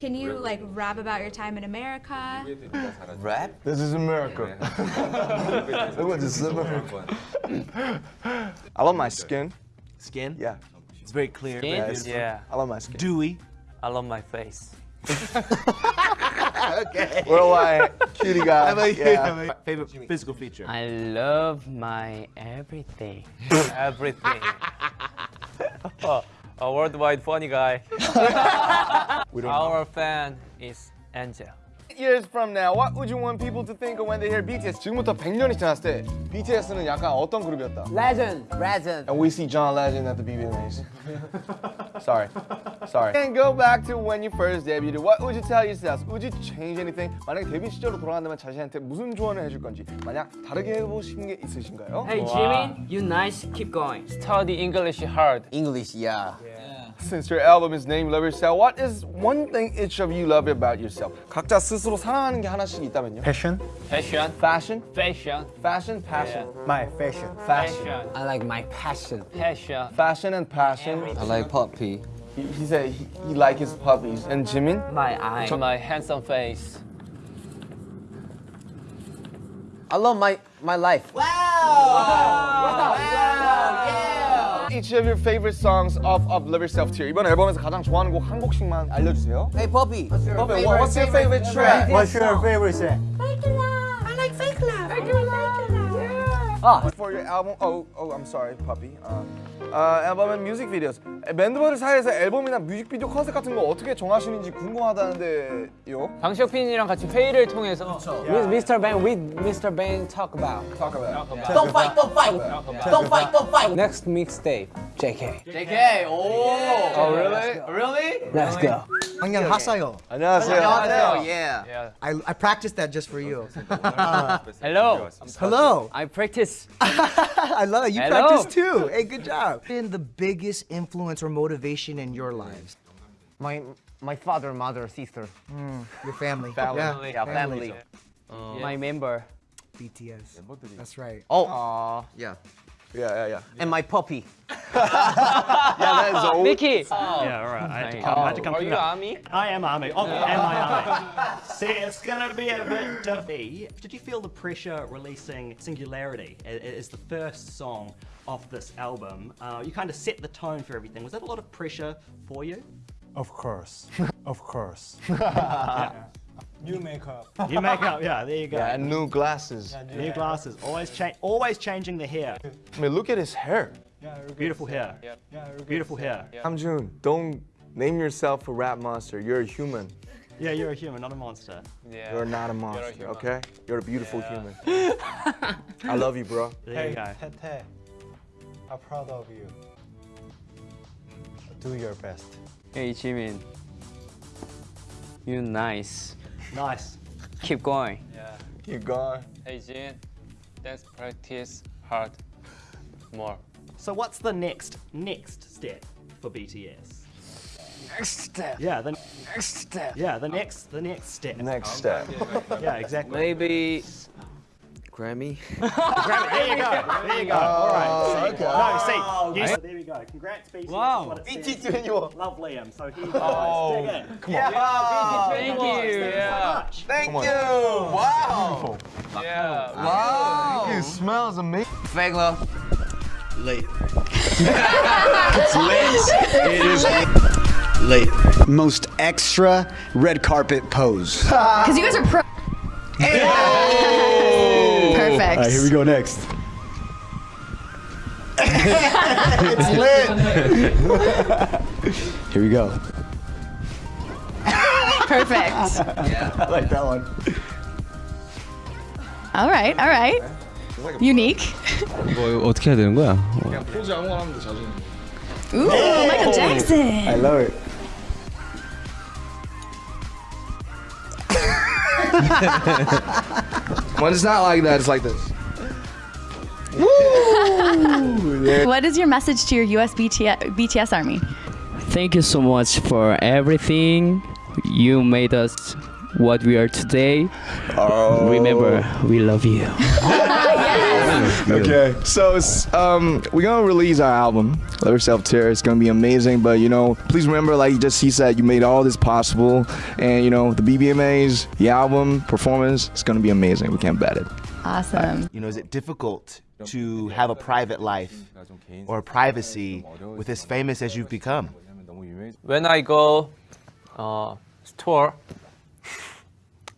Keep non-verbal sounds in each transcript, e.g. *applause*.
Can you like rap about your time in America? Rap? This is America. Look *laughs* what this is America. I love my skin. Skin? Yeah. It's very clear. Skin? very Yes. Yeah, I love my skin. Dewy. I love my face. *laughs* okay. *laughs* Worldwide cutie guy. How about you? Yeah. How? Favorite physical feature? I love my everything. everything. oh, a worldwide funny guy. *laughs* We don't Our fan is Angel. years from now, what would you want people to think of when they hear BTS? 지금부터 100년이 지났을 때 BTS는 약간 어떤 그룹이었다? Legend. Legend. And we see John Legend at the BBMAs. *laughs* Sorry. Sorry. And go back to when you first debuted. What would you tell yourself? Would you change anything? 만약 데뷔 시절로 돌아간다면 자신한테 무슨 조언을 해줄 건지 만약 다르게 해보고 싶은 게 있으신가요? Hey Jimin, you nice. Keep going. Study English hard. English, yeah. Since your album is named Love Yourself, what is one thing each of you love about yourself? 각자 스스로 사랑하는 게 하나씩 있다면요? Passion. Fashion. Fashion, Fashion. fashion, passion, My fashion. fashion, Fashion. I like my passion. Passion. fashion and passion. I like puppy. He, he said he, he like his puppies. And Jimin? My eye. My handsome face. I love my my life. Each of your favorite songs of, of Love Yourself tier. 이번 앨범에서 가장 좋아하는 곡 한 곡씩만 알려주세요. Hey puppy. What's your Puppy, what- what's your favorite track? What's your favorite song? For your album, oh, oh, I'm sorry, puppy. 어, 어, 앨범 앤 뮤직 비디오스. 멤버들 사이에서 앨범이나 뮤직비디오 컨셉 같은 거 어떻게 정하시는지 궁금하다는데요. 방시혁빈이랑 같이 회의를 통해서 With Mr. Bang, with Mr. Bang talk about. Talk about. Don't fight, don't fight. Don't fight, don't fight. Next mixtape, JK. JK. Oh. Oh, really? Really? Let's go. Hangyang Hasayo. 안녕하세요. Oh yeah. yeah. I, I practiced that just for you. *laughs* Hello. Hello. I practice. *laughs* I love it. You Hello. practiced too. Hey, good job. Been the biggest influence or motivation in your lives? My my father, mother, sister. Your family. Family. Yeah. Yeah, family. My member. BTS. That's right. Oh. Yeah. Yeah, yeah, yeah. And my puppy. *laughs* Yeah, that is old. Mickey. Yeah, all right. I had to come, I had to come Are you that. army? I am army. Oh, am I army? *laughs* See, it's gonna be a bit duffy. Did you feel the pressure releasing Singularity a- a- as the first song off this album? Uh, you kind of set the tone for everything. Was that a lot of pressure for you? Of course, *laughs* of course. New makeup. New makeup, yeah. There you go. Yeah, and new glasses. New glasses, always change, always changing the hair. I mean, look at his hair. Beautiful hair. Beautiful hair. Namjoon, don't name yourself a rap monster. You're a human. Yeah, you're a human, not a monster. Yeah. You're not a monster, human. okay? You're a beautiful human. *laughs* I love you, bro. There you go. Tete, I'm proud of you. Do your best. Hey Jimin. You're nice. Nice. Keep going. Yeah. Keep going. Hey Jin. Let's practice hard. More. So what's the next next step for BTS? Next step. Yeah, the Next step. yeah the next the next step. Next step. Yeah, exactly. Maybe Grammy. Grammy. There you go. There you go. Oh, All right. See, No, see. Yes. There we go. Congrats, BTS. Wow. That's what it says. Love Liam. So here you go. Oh, Dig in. Come on. Yeah. thank you. Yeah. Thank you. Wow. Yeah. Wow. It smells amazing. Fake love. Late. it's lit. It is late. Most extra red carpet pose. Because you guys are pro. Perfect. All right, here we go next. it's lit. *laughs* here we go. Perfect. Yeah. I like that one. All right, all right. Unique. 뭐 어떻게 해야 되는 거야? 그냥 포즈 아무거나 하면 돼, 자신. Ooh, Michael I Jackson. love it. *laughs* When it's not like that, it's like this. What is your message to your US BTS, BTS army? Thank you so much for everything. You made us what we are today. Oh. Remember, we love you. *laughs* Okay, so um, we're gonna release our album, Love Yourself Tear. It's gonna be amazing, but you know, please remember, like just he said, you made all this possible, and you know, the BBMAs, the album, performance, it's gonna be amazing. We can't bet it. Awesome. You know, is it difficult to have a private life or privacy with as famous as you've become? When I go uh, tour,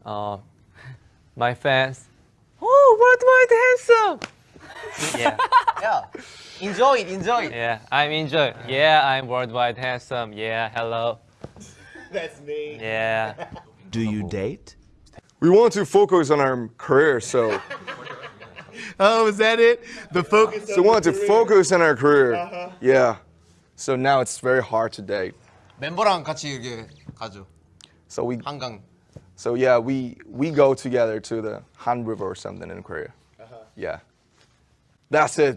uh, my fans, oh, worldwide handsome. Yeah, *laughs* Yeah. Enjoy it, enjoy it. yeah, I'm enjoy. Yeah, I'm worldwide handsome. Yeah, hello. *laughs* That's me. Yeah. Do you date? We want to focus on our career, so *laughs* Oh, is that it? The focus. so we want to focus on our career. Yeah. So now it's very hard to date. 멤버랑 같이 이렇게 가죠. So we 한강. so yeah, we we go together to the Han River or something in Korea. Yeah, that's it.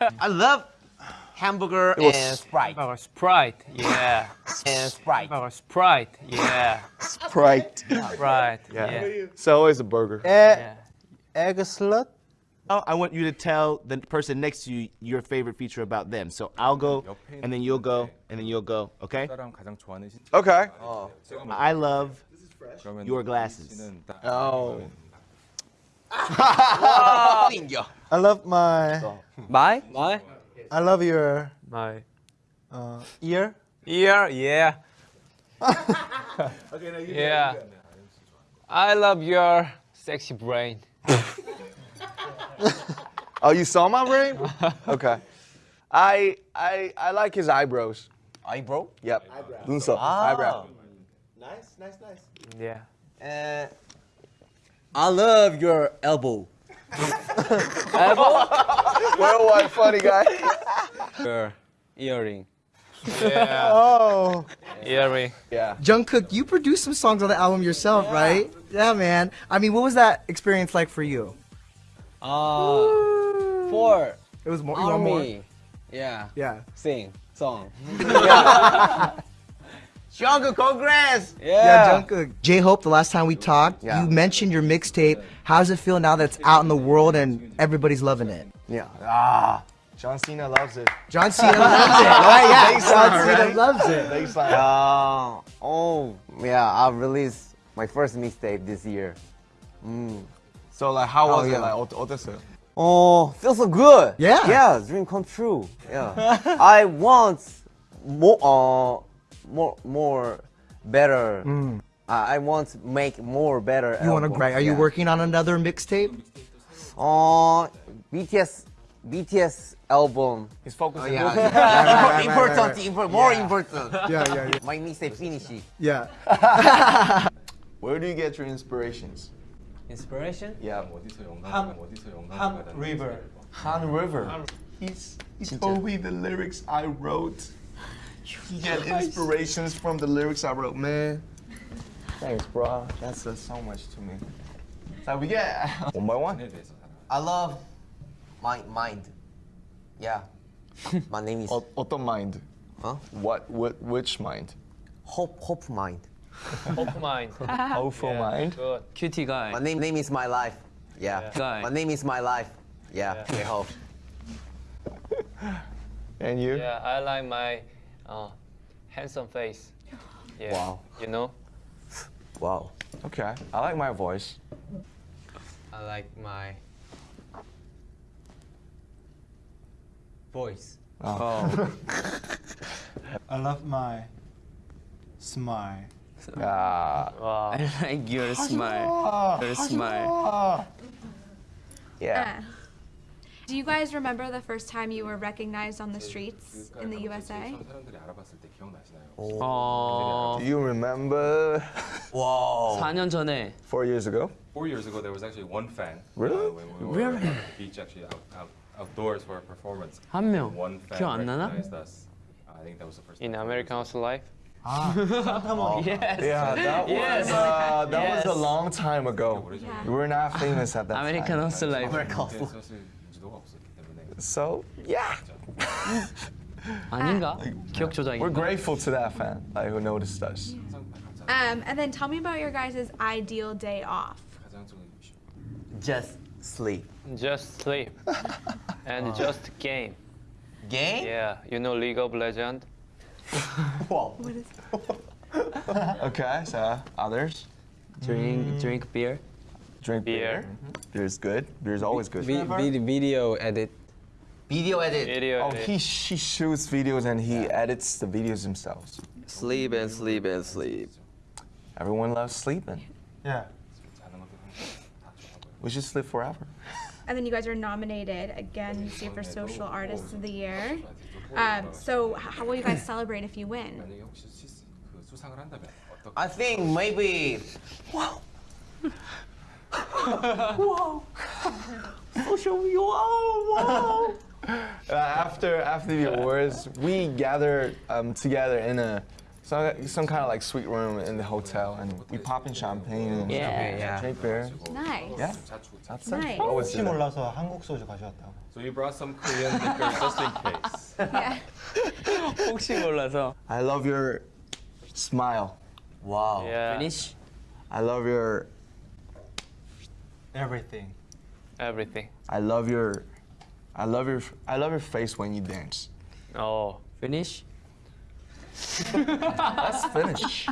*laughs* I love hamburger It was- and Sprite. Our Sprite. Yeah. *laughs* And Sprite. Our Sprite. Yeah. Sprite. Right. Yeah. Yeah. So always a burger. Eh, yeah. Eggslut? Oh, I want you to tell the person next to you your favorite feature about them. So I'll go, and then you'll go, and then you'll go. Okay? Okay. I love your glasses. Oh. *laughs* I love my. My? My? I love your My. uh, ear. Ear. Yeah. *laughs* yeah. I love your sexy brain. *laughs* Oh, you saw my brain? Okay. I I I like his eyebrows. Eyebrow? Yep. 눈썹. Ah. Eyebrow. Nice, nice, nice. Yeah. Uh, I love your elbow. *laughs* Elbow? Worldwide funny guy. Your earring. *laughs* Oh. Earring. Yeah. Jungkook, you produced some songs on the album yourself, right? Yeah, man. I mean, what was that experience like for you? Uh, for It was more. you want more? Yeah. Yeah. Sing song. *laughs* Jungkook, congrats! Yeah. yeah, Jungkook. J-Hope, the last time we talked, yeah. you mentioned your mixtape. How does it feel now that it's out in the world and everybody's loving it? Yeah. Ah, John Cena loves it. John Cena loves it, *laughs* right? Yeah, John Cena right? loves it. Uh, oh, yeah, I released my first mixtape this year. Mm. So, like, how oh, was oh, yeah. it, like, Oh, feels so good. Yeah. Yeah, dream come true. Yeah. *laughs* I want more, uh, more, more better. I I want to make more better. Mm. You want to album. write? Are you working on another mixtape? Uh, BTS, BTS album. He's focusing. Oh, yeah. on *laughs* yeah. right, *laughs* important, right. import- more important. *laughs* Yeah, yeah, yeah. My mixtape finishing. Yeah. Where do you get your inspirations? Inspiration? Yeah. Han, Han River. Han River. He's, he told me the lyrics I wrote. You *laughs* get inspirations from the lyrics I wrote, man. Thanks, bro. That says so much to me. So we get *laughs* one by one. I love my mind. Yeah. *laughs* my name is. Otto mind. Huh? What? What? Which mind? Hope. Hope mind. Hope mind. Hopeful yeah, mind. Good. Cutie guy. My name. Name is my life. Yeah. yeah. Guy. My name is my life. Yeah. yeah. hope. and you? Yeah, I like my uh, handsome face. *laughs* Yeah. Wow. You know, Wow. Okay. I like my voice. I like my voice. Oh. *laughs* I love my smile. Ah. Wow. *laughs* I like your smile. Your smile. Yeah. Do you guys remember the first time you were recognized on the streets in the USA? 어, Do you remember? Wow. 4년 전에 Four years ago. Four years ago, there was actually one fan. Really? Uh, when we were Really? at the beach, actually out, out, outdoors for a performance. 한 명. One fan 기억 안 나나? recognized us. I think that was the first. in time. American House Life. Yes. *laughs* Yeah, that Yes. was uh, that Yes. was a long time ago. We were not famous at that 아메리칸 time. 하우스 라이 So yeah, *laughs* 아닌가? *laughs* 기억 조작이. we're grateful to that fan, like who noticed us. 항상 감사하죠. Um, and then tell me about your guys' ideal day off. Just sleep. Just sleep. *laughs* and just game. Game? Yeah, you know League of Legends? Wow. Okay, so others? Drink drink beer. Drink beer. Beer's good. Beer's always good. Vi- vid- video edit. Video edit. Video oh, edit. he she shoots videos and he yeah. edits the videos himself. Sleep and sleep and sleep. Everyone loves sleeping. Yeah. We should sleep forever. And then you guys are nominated again for Social Artists of the Year. *laughs* Um, so how will you guys celebrate if you win? I think maybe. Wow. wow. *laughs* Social. Wow. Wow. Uh, *laughs* after after the awards, we gather um, together in a some, some kind of like suite room in the hotel, and we pop in champagne and Yeah, yeah. drink beer. Nice. Yeah, that's it. Nice. Always 혹시 do that. 몰라서 한국 소주 가져왔다고. So you brought some Korean liquor just in case. *laughs* Yeah. *laughs* 혹시 몰라서. I love your smile. Wow. Yeah, Finish. I love your Everything. everything. I love your I love your I love your face when you dance. Oh, Finish. Let's finish.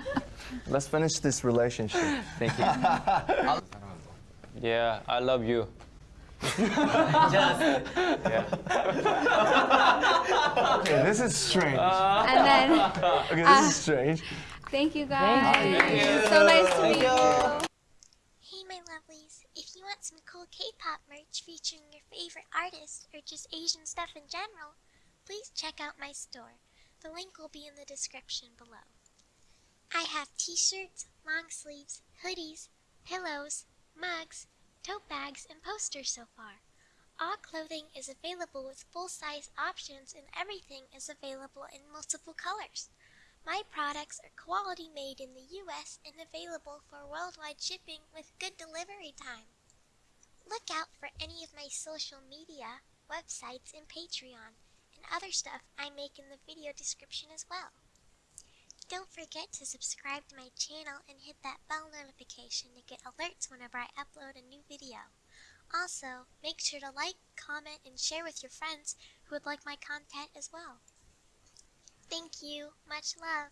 Let's finish this relationship. Thank you. yeah, I love you. Just. *laughs* Okay, this is strange. And then Okay, this is uh, strange. thank you guys. It's so nice to meet you. Hey my lovelies, if you want some cool K-pop merch featuring your favorite artists or just Asian stuff in general, please check out my store. The link will be in the description below. I have t-shirts, long sleeves, hoodies, pillows, mugs, tote bags, and posters so far. All clothing is available with full-size options and everything is available in multiple colors. My products are quality made in the US and available for worldwide shipping with good delivery time. Look out for any of my social media, websites, and Patreon, and other stuff I make in the video description as well. Don't forget to subscribe to my channel and hit that bell notification to get alerts whenever I upload a new video. Also, make sure to like, comment, and share with your friends who would like my content as well. Thank you. Much love.